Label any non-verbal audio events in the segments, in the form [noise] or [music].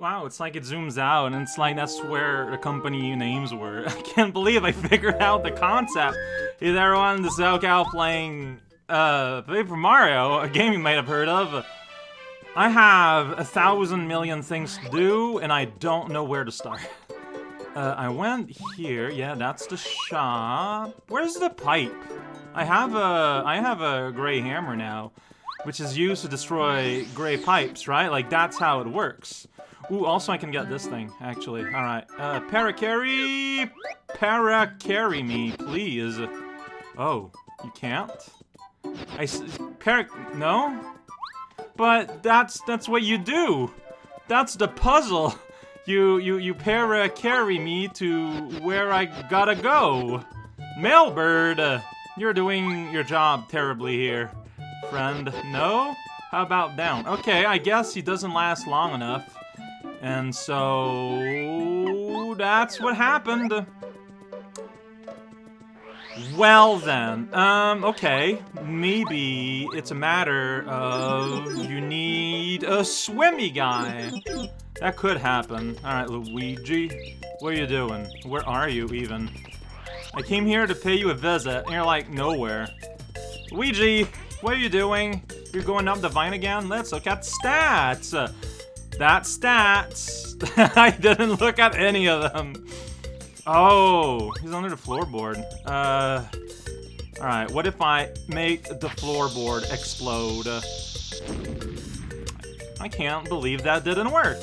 Wow, it's like it zooms out, and it's like that's where the company names were. [laughs] I can't believe I figured out the concept. Is everyone the SoCal playing uh, Paper Mario, a game you might have heard of? I have a thousand million things to do, and I don't know where to start. [laughs] Uh, I went here. Yeah, that's the shop. Where's the pipe? I have a I have a gray hammer now, which is used to destroy gray pipes, right? Like that's how it works. Ooh, also I can get this thing, actually. Alright. Uh, para-carry... Para-carry me, please. Oh, you can't? I... Para... No? But that's... that's what you do! That's the puzzle! You, you, you para-carry me to where I gotta go! Mailbird! You're doing your job terribly here, friend. No? How about down? Okay, I guess he doesn't last long enough. And so... That's what happened. Well then, um, okay. Maybe it's a matter of you need a swimmy guy. That could happen. Alright, Luigi. What are you doing? Where are you, even? I came here to pay you a visit, and you're like, nowhere. Luigi, what are you doing? You're going up the vine again? Let's look at stats! That stats. [laughs] I didn't look at any of them. Oh, he's under the floorboard. Uh, alright, what if I make the floorboard explode? I can't believe that didn't work.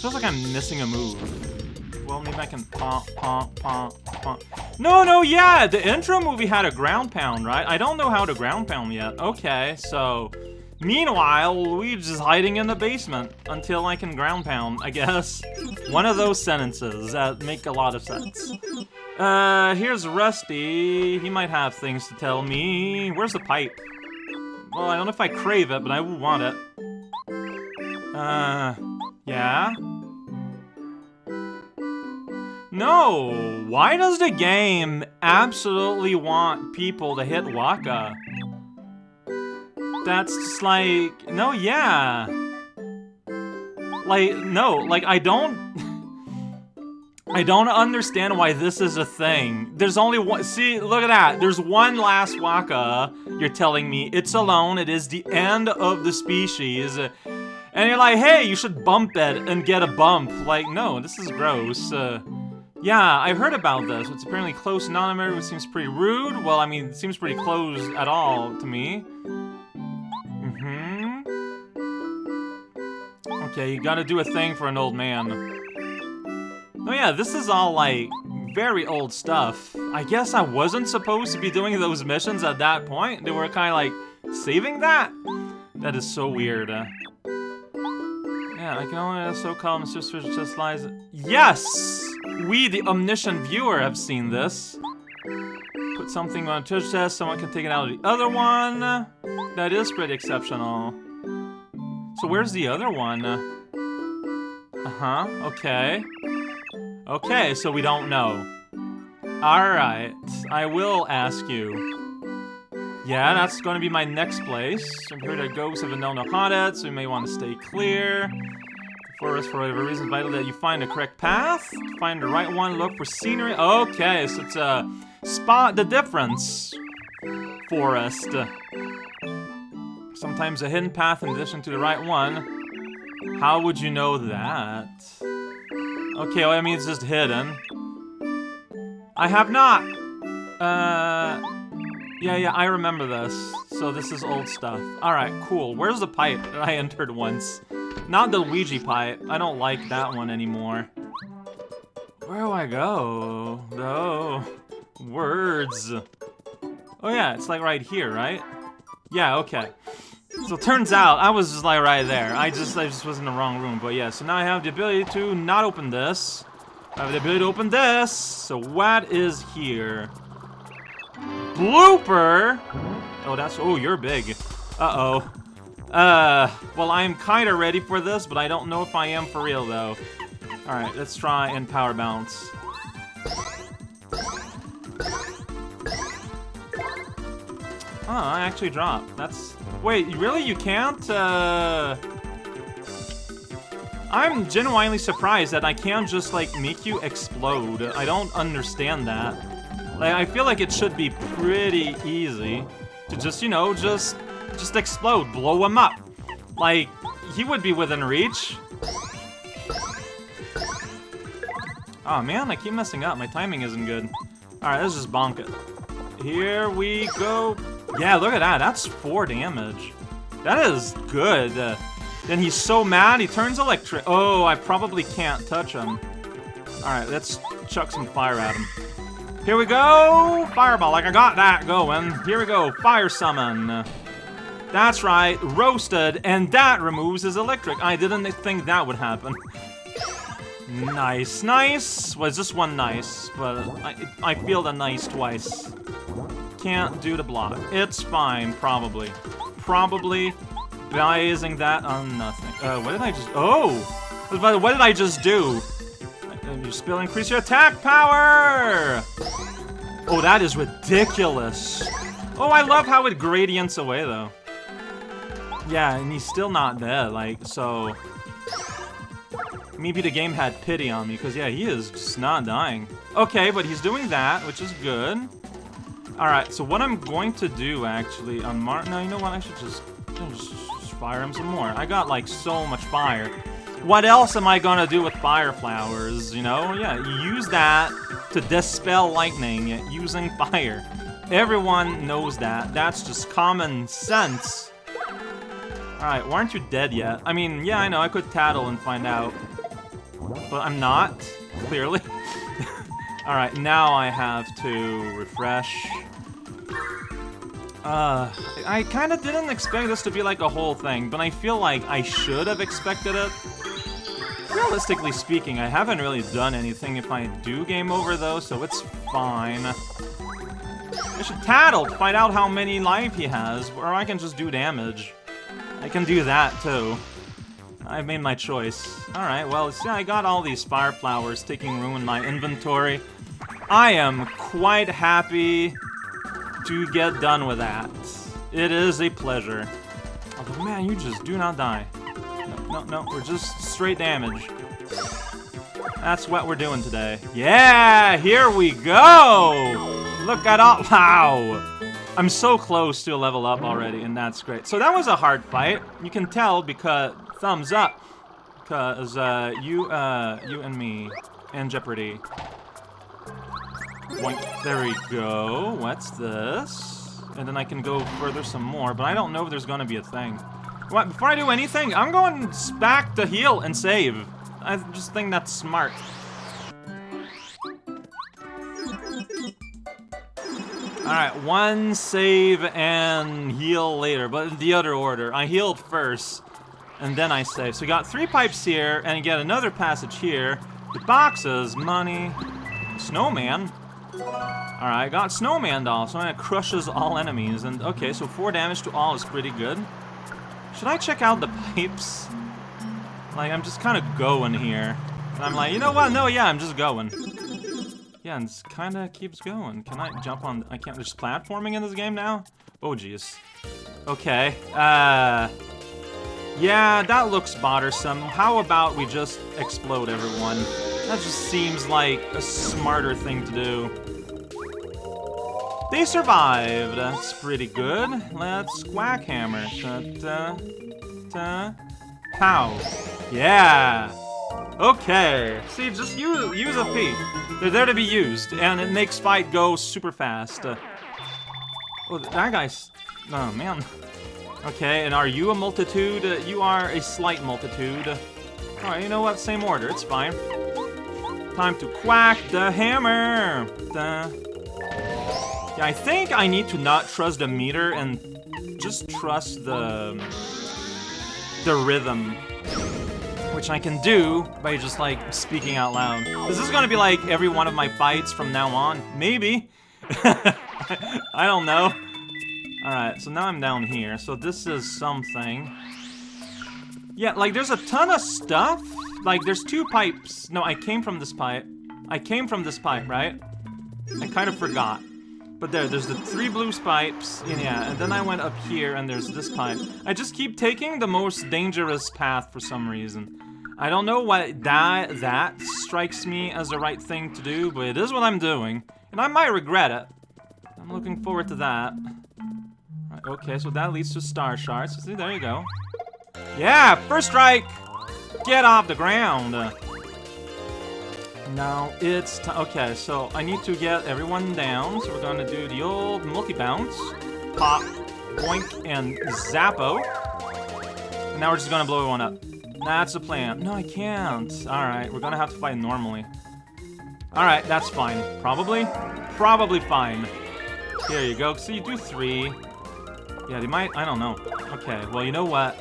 Feels like I'm missing a move. Well, maybe I can pump, pump, pump, pump. No, no, yeah, the intro movie had a ground pound, right? I don't know how to ground pound yet. Okay, so... Meanwhile, Luigi's hiding in the basement until I can ground pound, I guess. One of those sentences that make a lot of sense. Uh, here's Rusty. He might have things to tell me. Where's the pipe? Well, I don't know if I crave it, but I want it. Uh, yeah? No! Why does the game absolutely want people to hit Whacka? That's just like, no, yeah. Like, no, like, I don't... [laughs] I don't understand why this is a thing. There's only one- see, look at that. There's one last Whacka, you're telling me. It's alone, it is the end of the species. And you're like, hey, you should bump it and get a bump. Like, no, this is gross. Uh, yeah, I've heard about this. It's apparently close non which seems pretty rude. Well, I mean, it seems pretty close at all to me. Okay, you gotta do a thing for an old man. Oh yeah, this is all, like, very old stuff. I guess I wasn't supposed to be doing those missions at that point. They were kind of, like, saving that? That is so weird. Uh, yeah, I can only uh, so call Mr. Switch just lies. Yes! We, the omniscient viewer, have seen this. Put something on a touch test, someone can take it out of the other one. That is pretty exceptional. So where's the other one? Uh-huh, okay. Okay, so we don't know. Alright, I will ask you. Yeah, that's going to be my next place. I'm here that ghosts have been known to haunt it, so you may want to stay clear. The forest, for whatever reason, vital that you find the correct path. Find the right one, look for scenery. Okay, so it's a spot the difference forest. Sometimes a hidden path in addition to the right one. How would you know that? Okay, well, I mean, it's just hidden. I have not! Uh... Yeah, yeah, I remember this. So this is old stuff. Alright, cool. Where's the pipe that I [laughs] entered once? Not the Luigi pipe. I don't like that one anymore. Where do I go? No. Words. Oh yeah, it's like right here, right? Yeah, okay. So it turns out, I was just like right there. I just I just was in the wrong room. But yeah, so now I have the ability to not open this. I have the ability to open this. So what is here? Blooper! Oh, that's... Oh, you're big. Uh-oh. Uh, well, I'm kind of ready for this, but I don't know if I am for real, though. Alright, let's try and power bounce. Oh, I actually dropped. That's... Wait, really? You can't? Uh... I'm genuinely surprised that I can't just, like, make you explode. I don't understand that. Like, I feel like it should be pretty easy to just, you know, just, just explode, blow him up. Like, he would be within reach. Oh man, I keep messing up. My timing isn't good. Alright, let's just bonk it. Here we go. Yeah, look at that. That's four damage. That is good. Uh, then he's so mad, he turns electric. Oh, I probably can't touch him. Alright, let's chuck some fire at him. Here we go! Fireball, like I got that going. Here we go, fire summon. That's right, roasted, and that removes his electric. I didn't think that would happen. Nice, nice. Was this one nice? But I, I feel the nice twice. Can't do the block. It's fine, probably. Probably basing that on nothing. Uh, what did I just... Oh! What did I just do? You spill increase your attack power! Oh, that is ridiculous. Oh, I love how it gradients away, though. Yeah, and he's still not dead, like, so... Maybe the game had pity on me, because, yeah, he is just not dying. Okay, but he's doing that, which is good. Alright, so what I'm going to do, actually, on Mar- No, you know what? I should just, just, fire him some more. I got, like, so much fire. What else am I gonna do with fire flowers, you know? Yeah, use that to dispel lightning using fire. Everyone knows that. That's just common sense. Alright, why aren't you dead yet? I mean, yeah, I know, I could tattle and find out. But I'm not, clearly. [laughs] Alright, now I have to refresh. Uh, I kind of didn't expect this to be like a whole thing, but I feel like I should have expected it. Realistically speaking, I haven't really done anything if I do game over though, so it's fine. I should tattle to find out how many life he has, or I can just do damage. I can do that too. I've made my choice. Alright, well, see, I got all these fire flowers taking room in my inventory. I am quite happy to get done with that. It is a pleasure. Although, man, you just do not die. No, no, no, we're just straight damage. That's what we're doing today. Yeah, here we go! Look at all- wow! I'm so close to a level up already, and that's great. So that was a hard fight. You can tell because- thumbs up! Because, uh, you, uh, you and me, and Jeopardy. Boink. There we go. What's this? And then I can go further some more, but I don't know if there's gonna be a thing. What, before I do anything, I'm going back to heal and save. I just think that's smart. Alright, one save and heal later, but the other order. I healed first, and then I save. So we got three pipes here, and again another passage here. The boxes, money, snowman. Alright, I got snowman doll, so it crushes all enemies. And okay, so four damage to all is pretty good. Should I check out the pipes? Like, I'm just kind of going here. And I'm like, you know what? No, yeah, I'm just going. Yeah, and it kind of keeps going. Can I jump on... I can't... There's platforming in this game now? Oh, jeez. Okay. Uh... Yeah, that looks bothersome. How about we just explode everyone? That just seems like a smarter thing to do. They survived. That's pretty good. Let's quack hammer. Ta ta ta. Pow. Yeah. Okay. See, just use use a P. They're there to be used, and it makes fight go super fast. Uh, oh, that guy's. Oh man. Okay, and are you a multitude? Uh, you are a slight multitude. Alright, you know what? Same order. It's fine. Time to quack the hammer. Yeah, I think I need to not trust the meter and just trust the the rhythm, which I can do by just like speaking out loud. This is gonna be like every one of my fights from now on? Maybe. [laughs] I don't know. Alright, so now I'm down here. So this is something. Yeah, like there's a ton of stuff. Like there's two pipes. No, I came from this pipe. I came from this pipe, right? I kind of forgot. But there, there's the three blue pipes, and yeah, and then I went up here, and there's this pipe. I just keep taking the most dangerous path for some reason. I don't know why that that strikes me as the right thing to do, but it is what I'm doing. And I might regret it. I'm looking forward to that. Right, okay, so that leads to star shards. See, there you go. Yeah, first strike! Get off the ground! Now it's time. Okay, so I need to get everyone down. So we're gonna do the old multi bounce, pop, boink, and zappo. Now we're just gonna blow one up. That's the plan. No, I can't. All right, we're gonna have to fight normally. All right, that's fine. Probably, probably fine. Here you go. So you do three. Yeah, they might. I don't know. Okay. Well, you know what?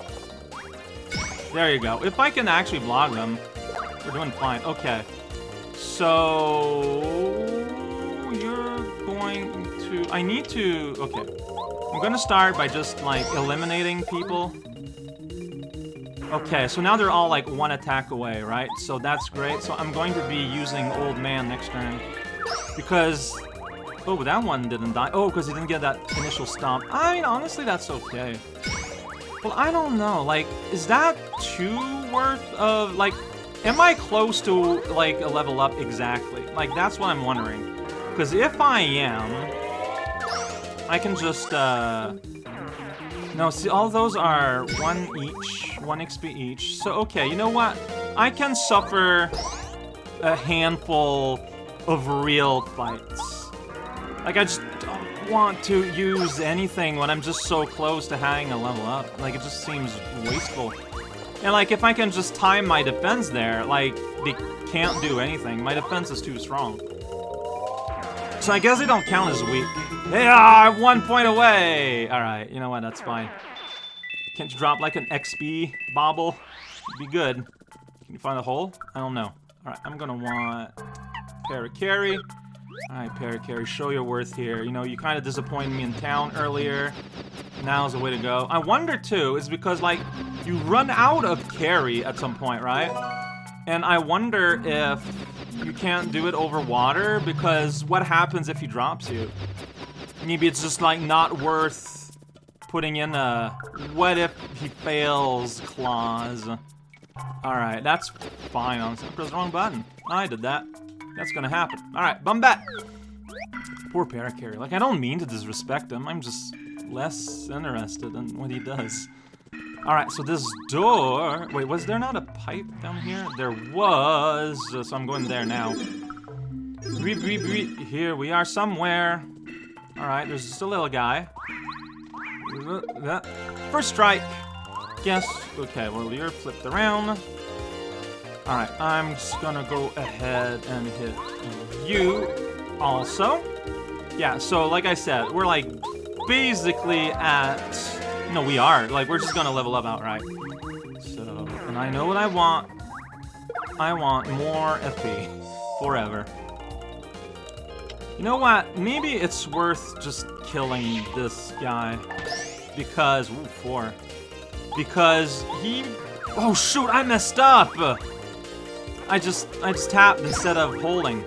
There you go. If I can actually block them, we're doing fine. Okay. So you're going to. I need to. Okay. I'm gonna start by just like eliminating people. Okay, so now they're all like one attack away, right? So that's great. So I'm going to be using Old Man next turn. Because... Oh, that one didn't die. Oh, because he didn't get that initial stomp. I mean, honestly, that's okay. Well, I don't know. Like, is that too worth of, like, Am I close to, like, a level up exactly? Like, that's what I'm wondering. Because if I am, I can just, uh... No, see, all those are one each, one XP each. So, okay, you know what? I can suffer a handful of real fights. Like, I just don't want to use anything when I'm just so close to having a level up. Like, it just seems wasteful. And like, if I can just time my defense there, like, they can't do anything. My defense is too strong. So I guess they don't count as weak. They are one point away! Alright, you know what, that's fine. Can't you drop like an XP bobble? Be good. Can you find a hole? I don't know. Alright, I'm gonna want Parakarry. Alright, Parakarry, show your worth here. You know, you kind of disappointed me in town earlier. Now's the way to go. I wonder, too, is because, like, you run out of carry at some point, right? And I wonder if you can't do it over water, because what happens if he drops you? Maybe it's just, like, not worth putting in a what if he fails clause. Alright, that's fine, honestly. pressed the wrong button. I did that. That's gonna happen. Alright, Bombette! Poor Parakarry. Like, I don't mean to disrespect him. I'm just less interested in what he does. Alright, so this door... Wait, was there not a pipe down here? There was, uh, so I'm going there now. Here we are somewhere. Alright, there's just a little guy. First strike. Guess. Okay, well, you're flipped around. Alright, I'm just gonna go ahead and hit you also. Yeah, so like I said, we're like basically at... No, we are. Like, we're just gonna level up outright. So, and I know what I want. I want more FP. Forever. You know what? Maybe it's worth just killing this guy. Because... Ooh, four. Because he... Oh, shoot! I messed up! I just... I just tapped instead of holding.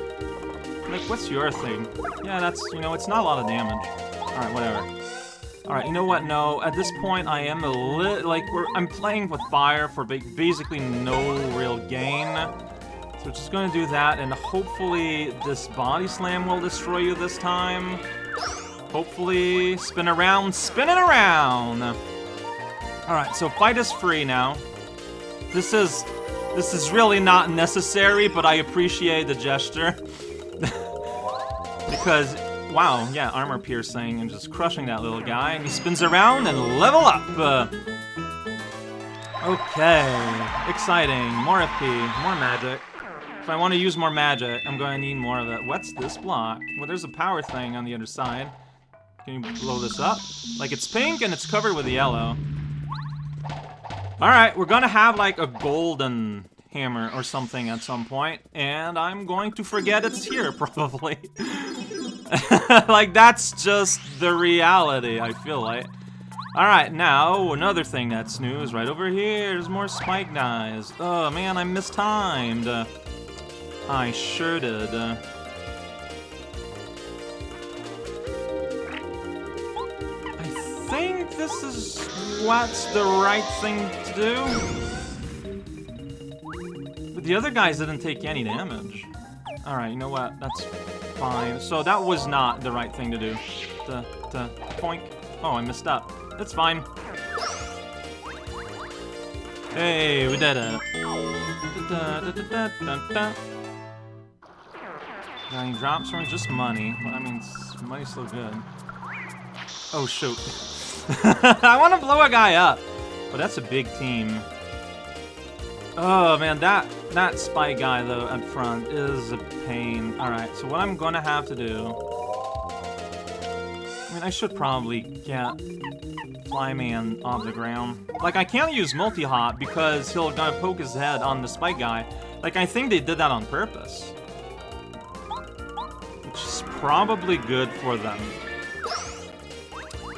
Like, what's your thing? Yeah, that's... You know, it's not a lot of damage. Alright, whatever. Alright, you know what? No, at this point, I am a little... Like, I'm playing with fire for basically no real gain. So we're just gonna do that, and hopefully this body slam will destroy you this time. Hopefully, spin around, spin it around! Alright, so fight is free now. This is... This is really not necessary, but I appreciate the gesture. [laughs] because Wow, yeah, armor piercing and just crushing that little guy. And he spins around and level up! Uh, okay, exciting. More FP, more magic. If I want to use more magic, I'm going to need more of it. What's this block? Well, there's a power thing on the other side. Can you blow this up? Like, it's pink and it's covered with yellow. Alright, we're gonna have, like, a golden hammer or something at some point, and I'm going to forget it's here, [laughs] probably. [laughs] like, that's just the reality, I feel like. Alright, now, another thing that's new is right over here. There's more spike guys. Oh, man, I mistimed. I sure did. Uh, think this is what's the right thing to do. But the other guys didn't take any damage. Alright, you know what? That's fine. So that was not the right thing to do. The, the, poink. Oh, I messed up. That's fine. Hey, we did it. Da, Nine drops from just money. But I mean, money's still good. Oh, shoot. [laughs] I want to blow a guy up. But that's a big team. Oh, man, that that spy guy, though, up front is a pain. Alright, so what I'm going to have to do... I mean, I should probably get Flyman off the ground. Like, I can't use multi-hop because he'll gonna poke his head on the spike guy. Like, I think they did that on purpose. Which is probably good for them.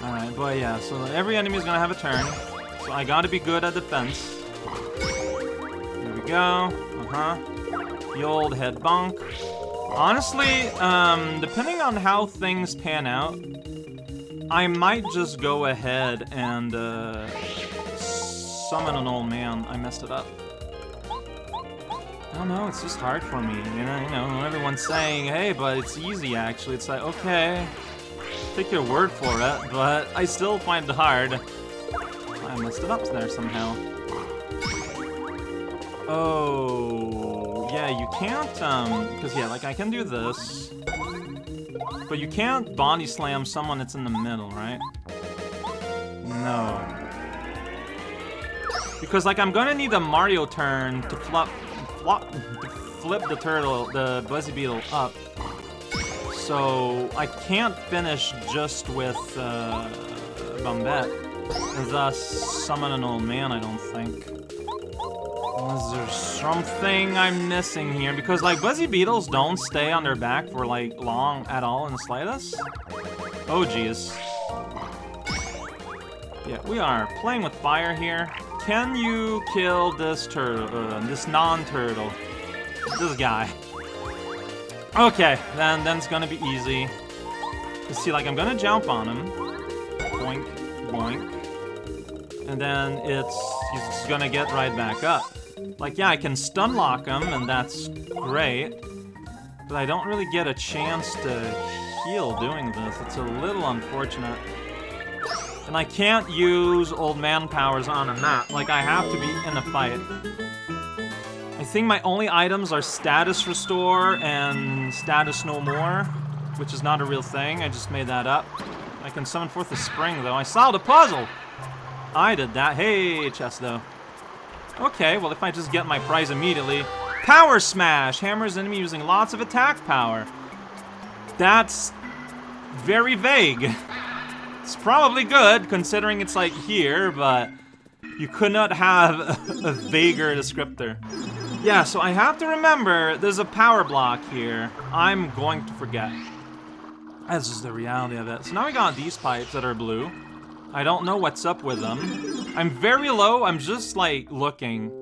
Alright, but yeah, so every enemy is gonna have a turn. So I gotta be good at defense There we go. Uh-huh. The old head bonk. Honestly, um, depending on how things pan out, I might just go ahead and, uh, summon an old man. I messed it up. I don't know, it's just hard for me, you know, you know, everyone's saying, hey, but it's easy, actually. It's like, okay, take your word for it, but I still find it hard. I messed it up there somehow. Oh, yeah, you can't, um, because, yeah, like, I can do this. But you can't body slam someone that's in the middle, right? No. Because, like, I'm gonna need a Mario turn to flop, flop, to flip the turtle, the Buzzy Beetle up. So, I can't finish just with, uh, Bombette. And thus, summon an old man, I don't think. Is there something I'm missing here? Because, like, Buzzy Beetles don't stay on their back for, like, long at all in the slightest. Oh, jeez. Yeah, we are playing with fire here. Can you kill this turtle, uh, this non-turtle? This guy. Okay, then, then it's gonna be easy. See, like, I'm gonna jump on him. Boink, boink. And then it's, he's gonna get right back up. Like, yeah, I can stun lock him, and that's great. But I don't really get a chance to heal doing this. It's a little unfortunate. And I can't use old man powers on a map. Like, I have to be in a fight. I think my only items are status restore and status no more, which is not a real thing. I just made that up. I can summon forth the spring, though. I solved a puzzle! I did that. Hey, chest, though. Okay, well if I just get my prize immediately. Power Smash! Hammers enemy using lots of attack power. That's very vague. It's probably good, considering it's like here, but you could not have [laughs] a vaguer descriptor. Yeah, so I have to remember there's a power block here. I'm going to forget. This is the reality of it. So now we got these pipes that are blue. I don't know what's up with them. I'm very low, I'm just, like, looking.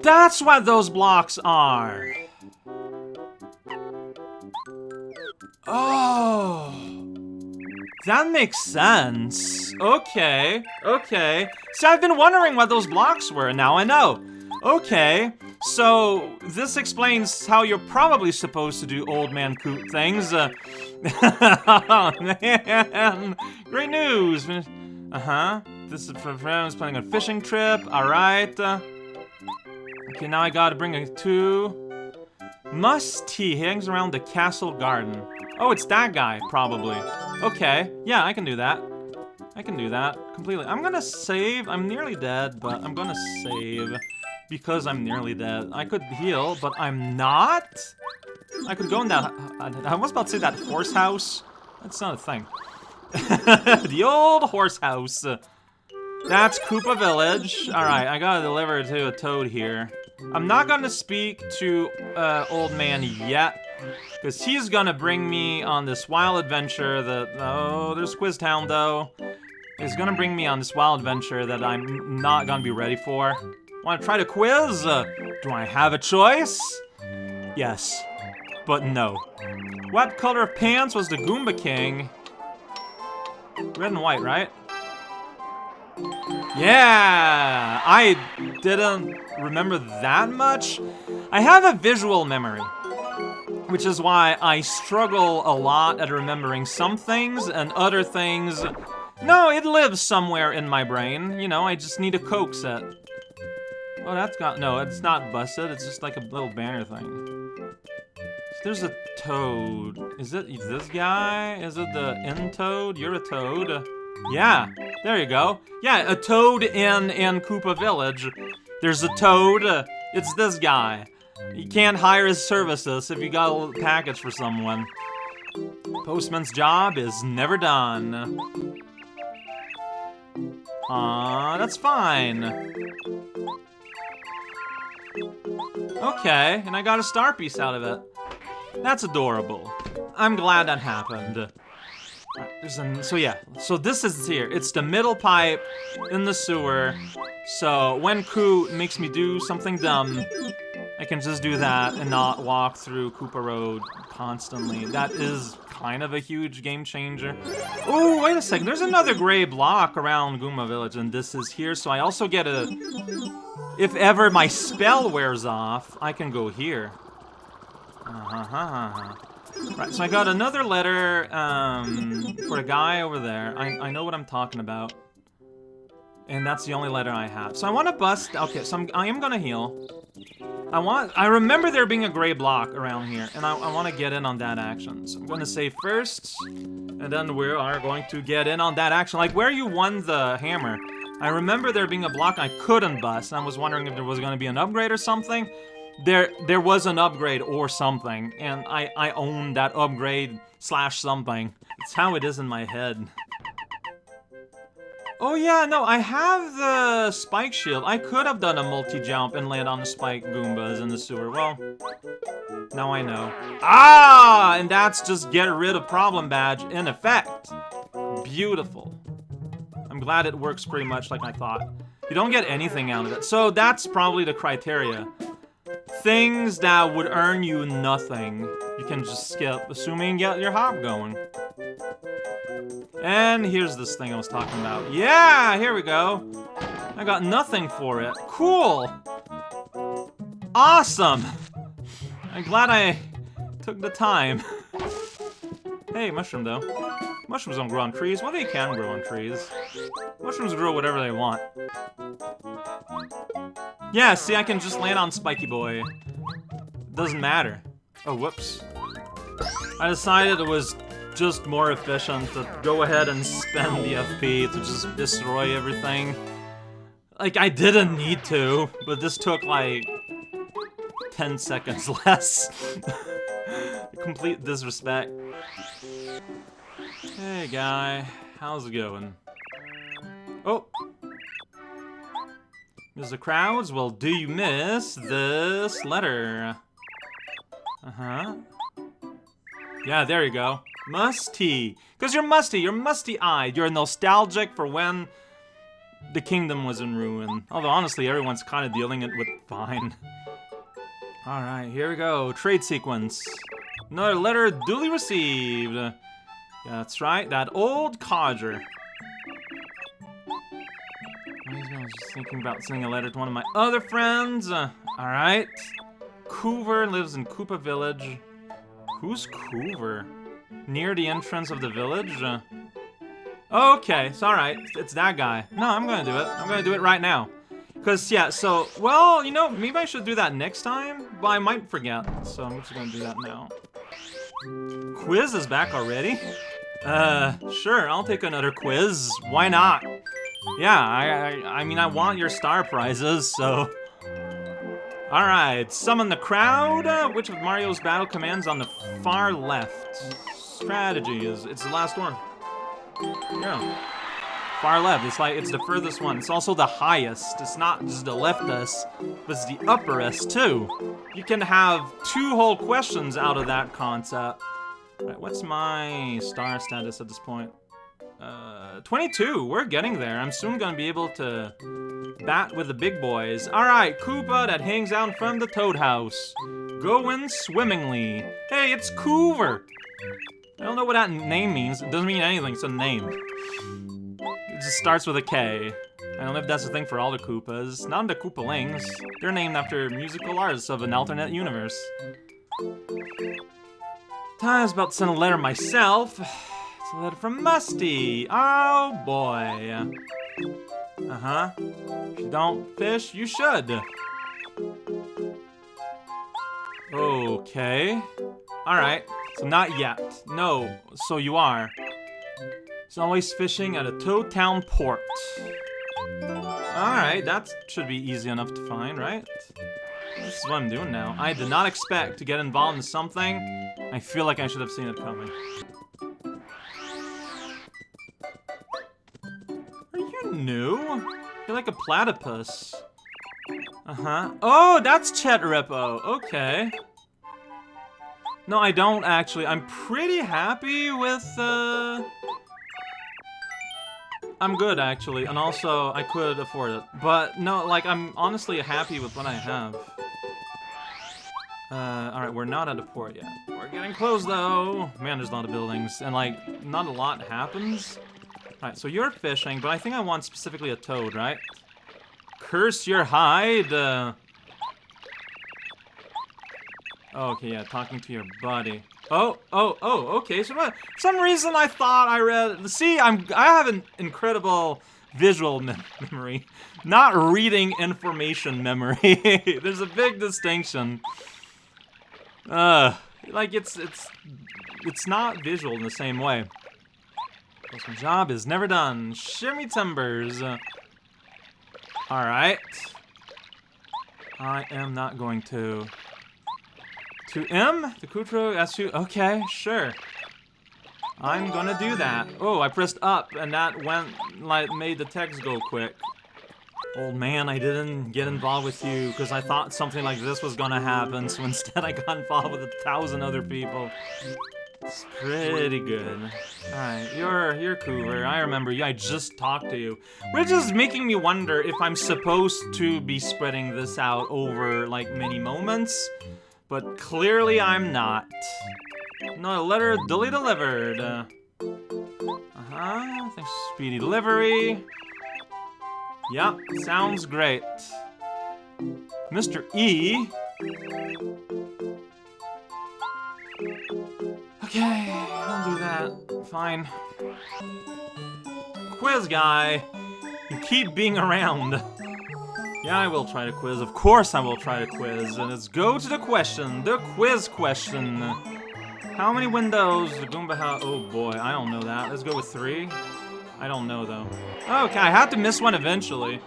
That's what those blocks are! Oh... That makes sense. Okay, okay. See, I've been wondering what those blocks were, and now I know. Okay, so, this explains how you're probably supposed to do old man coot things. Uh, [laughs] oh, man! Great news! Uh-huh. This is for friends planning a fishing trip. Alright. Uh, okay, now I gotta bring a two. Muss T. hangs around the castle garden. Oh, it's that guy, probably. Okay, yeah, I can do that. I can do that completely. I'm gonna save. I'm nearly dead, but I'm gonna save because I'm nearly dead. I could heal, but I'm not? I could go in that... I was about to say that horse house. That's not a thing. [laughs] the old horse house. That's Koopa Village. Alright, I gotta deliver to a toad here. I'm not gonna speak to uh, Old Man yet, because he's gonna bring me on this wild adventure that... Oh, there's Quiztown, though. He's gonna bring me on this wild adventure that I'm not gonna be ready for. Want to try to quiz? Uh, do I have a choice? Yes, but no. What color of pants was the Goomba King? Red and white, right? Yeah, I didn't remember that much. I have a visual memory, which is why I struggle a lot at remembering some things and other things. No, it lives somewhere in my brain. You know, I just need a Coke set. Oh, that's got, no, it's not busted. It's just like a little banner thing. There's a toad. Is it this guy? Is it the end toad? You're a toad. Yeah, there you go. Yeah, a toad in, in Koopa Village. There's a toad. It's this guy. You can't hire his services if you got a package for someone. Postman's job is never done. Aw, that's fine. Okay, and I got a star piece out of it. That's adorable. I'm glad that happened. Uh, an, so yeah, so this is here. It's the middle pipe in the sewer. So when Koo makes me do something dumb, I can just do that and not walk through Koopa Road constantly. That is kind of a huge game changer. Oh, wait a second. There's another gray block around Goomba Village, and this is here. So I also get a... If ever my spell wears off, I can go here. Uh -huh. Right, so I got another letter um, for a guy over there. I, I know what I'm talking about. And that's the only letter I have. So I want to bust... Okay, so I'm, I am going to heal. I want... I remember there being a gray block around here, and I, I want to get in on that action. So I'm going to save first, and then we are going to get in on that action. Like, where you won the hammer, I remember there being a block I couldn't bust, and I was wondering if there was going to be an upgrade or something there there was an upgrade or something, and I, I own that upgrade slash something. It's how it is in my head. Oh yeah, no, I have the spike shield. I could have done a multi-jump and land on the spike Goombas in the sewer. Well, now I know. Ah, and that's just get rid of problem badge in effect. Beautiful. I'm glad it works pretty much like I thought. You don't get anything out of it. So that's probably the criteria. Things that would earn you nothing, you can just skip, assuming you get your hop going. And here's this thing I was talking about. Yeah, here we go. I got nothing for it. Cool. Awesome. I'm glad I took the time. hey, mushroom though. Mushrooms don't grow on trees. Well, they can grow on trees. Mushrooms grow whatever they want. Yeah, see, I can just land on Spiky Boy. Doesn't matter. Oh, whoops. I decided it was just more efficient to go ahead and spend the FP to just destroy everything. Like, I didn't need to, but this took, like, 10 seconds [laughs] less. Complete disrespect. Hey, guy. How's it going? Oh, Mr. crowds? Well, do you miss this letter? Uh-huh. Yeah, there you go. Musty. Because you're musty. You're musty-eyed. You're nostalgic for when the kingdom was in ruin. Although, honestly, everyone's kind of dealing it with fine. Alright, here we go. Trade sequence. Another letter duly received. Yeah, that's right. That old codger. I was just thinking about sending a letter to one of my other friends. Uh, Alright. Koover lives in Koopa Village. Who's Koover? Near the entrance of the village? Uh, okay, it's alright. It's that guy. No, I'm gonna do it. I'm gonna do it right now. Because, yeah, so, well, you know, maybe I should do that next time, but I might forget, so I'm just gonna do that now. Quiz is back already? Uh, sure, I'll take another quiz. Why not? Yeah, I, I, I mean, I want your star prizes, so... Alright, summon the crowd. Uh, which of Mario's battle commands on the far left? Strategy is, it's the last one. Yeah. Far left, it's like, it's the furthest one. It's also the highest. It's not just the leftest, but it's the upperest, too. You can have two whole questions out of that concept. Right, what's my star status at this point? Uh, 22, we're getting there. I'm soon gonna be able to bat with the big boys. Alright, Koopa that hangs out from the Toad House. Going swimmingly. Hey, it's Koover! I don't know what that name means. It doesn't mean anything, it's a name. It just starts with a K. I don't know if that's the thing for all the Koopas. Not the Koopalings. They're named after musical artists of an alternate universe. I was about to send a letter myself. It's a letter from Musty. Oh boy. Uh-huh. If you don't fish, you should. Okay. Alright. So not yet. No. So you are. He's always fishing at a Toad Town port. Alright, that should be easy enough to find, right? This is what I'm doing now. I did not expect to get involved in something. I feel like I should have seen it coming. Are you new? You're like a platypus. Uh-huh. Oh, that's Chet Rippo. Okay. No, I don't actually. I'm pretty happy with, uh... I'm good, actually, and also, I could afford it. But, no, like, I'm honestly happy with what I have. Uh, alright, we're not at a port yet. We're getting close, though! Man, there's a lot of buildings, and, like, not a lot happens. Alright, so you're fishing, but I think I want specifically a toad, right? Curse your hide! Uh... Okay, yeah, talking to your buddy. Oh, oh, oh, okay. So for some reason I thought I read. See, I'm I have an incredible visual mem memory, not reading information memory. [laughs] There's a big distinction. Uh, like it's it's it's not visual in the same way. This job is never done. Shimmy timbers. Uh, all right. I am not going to. To M? To Kutro, Yasu? Okay, sure. I'm gonna do that. Oh, I pressed up, and that went, like, made the text go quick. Old man, I didn't get involved with you because I thought something like this was gonna happen, so [laughs] instead I got involved with a thousand other people. It's pretty good. Alright, you're you're cooler. I remember you. I just talked to you. Which is making me wonder if I'm supposed to be spreading this out over, like, many moments. But clearly I'm not. No, letter duly delivered. Uh, uh-huh, thanks speedy delivery. Yep, sounds great. Mr. E. Okay, I'll do that. Fine. Quiz guy, you keep being around. Yeah, I will try to quiz. Of course I will try to quiz. And let's go to the question. The quiz question. How many windows the Goomba has? Oh boy, I don't know that. Let's go with three. I don't know though. Okay, I have to miss one eventually.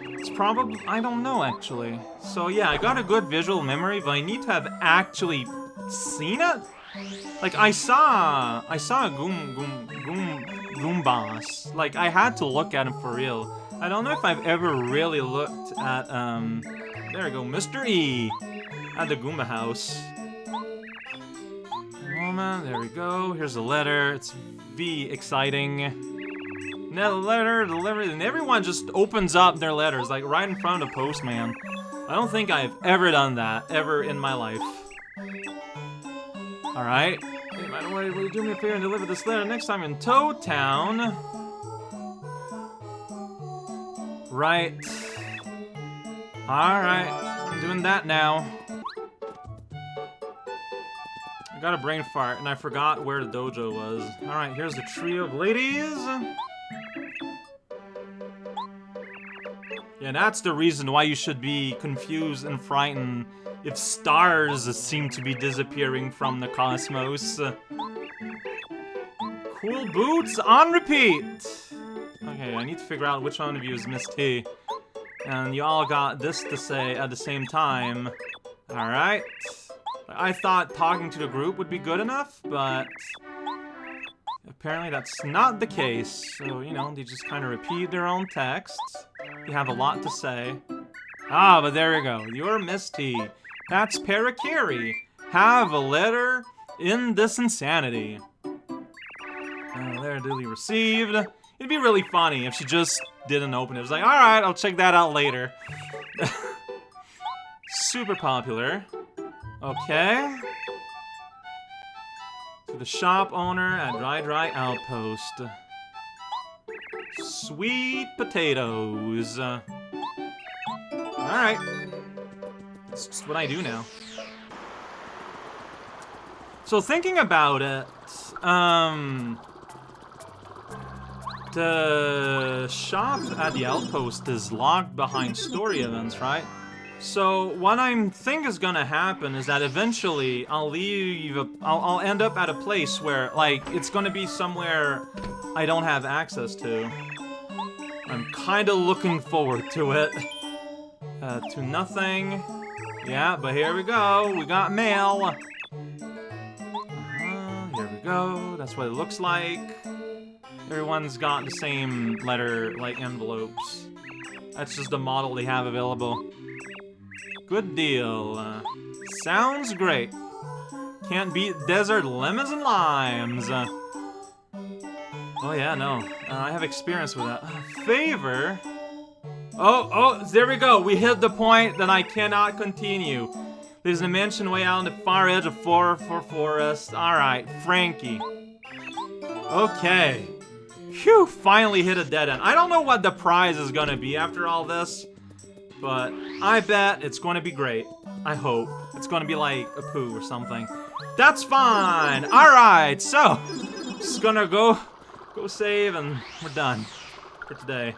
It's probably, I don't know actually. So yeah, I got a good visual memory, but I need to have actually seen it? Like I saw, I saw a Goom, Goom, Goom, Goombas. Like I had to look at him for real. I don't know if I've ever really looked at, um, there we go, Mr. E at the Goomba house. Moment, there we go. Here's the letter. It's V exciting. Now the letter delivered, and everyone just opens up their letters, like right in front of postman. I don't think I've ever done that, ever in my life. Alright. Hey, by the way, will you do me a favor and deliver this letter next time in Toad Town? Right. Alright, I'm doing that now. I got a brain fart, and I forgot where the dojo was. Alright, here's the trio of ladies. Yeah, that's the reason why you should be confused and frightened if stars seem to be disappearing from the cosmos. Cool boots on repeat! I need to figure out which one of you is Miss T. And you all got this to say at the same time. Alright. I thought talking to the group would be good enough, but... Apparently that's not the case. So, you know, they just kind of repeat their own texts. You have a lot to say. Ah, but there you go. You're Miss T. That's Parakarry. Have a letter in this insanity. Uh, there, duly received. It'd be really funny if she just didn't open it. It was like, alright, I'll check that out later. [laughs] Super popular. Okay. To the shop owner at Dry Dry Outpost. Sweet potatoes. Alright. That's just what I do now. So thinking about it, um... The shop at the outpost is locked behind story events, right? So what I think is gonna happen is that eventually I'll leave, a, I'll, I'll end up at a place where, like, it's gonna be somewhere I don't have access to. I'm kinda looking forward to it. Uh, to nothing. Yeah, but here we go. We got mail. Uh here we go. That's what it looks like. Everyone's got the same letter, like, envelopes. That's just the model they have available. Good deal. Uh, sounds great. Can't beat desert lemons and limes. Uh, oh yeah, no. Uh, I have experience with that. favor? Oh, oh, there we go. We hit the point that I cannot continue. There's a mansion way out on the far edge of 4 for Forest. Alright, Frankie. Okay. Phew, finally hit a dead end. I don't know what the prize is gonna be after all this, but I bet it's gonna be great. I hope. It's gonna be like a poo or something. That's fine! Alright, so, just gonna go, go save and we're done for today.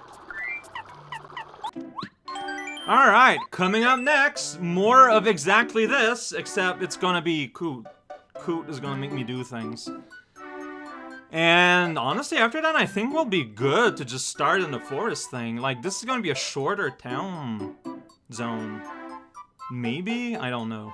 Alright, coming up next, more of exactly this, except it's gonna be Coot. Coot is gonna make me do things. And honestly, after that, I think we'll be good to just start in the forest thing. Like, this is gonna be a shorter town zone. Maybe? I don't know.